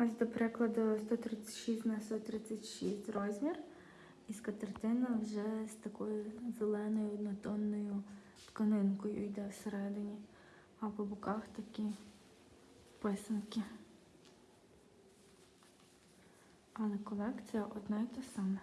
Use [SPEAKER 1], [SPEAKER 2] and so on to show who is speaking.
[SPEAKER 1] Ось, до прикладу, 136 на 136 розмір. І скатертина вже з такою зеленою однотонною тканинкою йде всередині. А по боках такі писанки. Але колекція одна й та сама.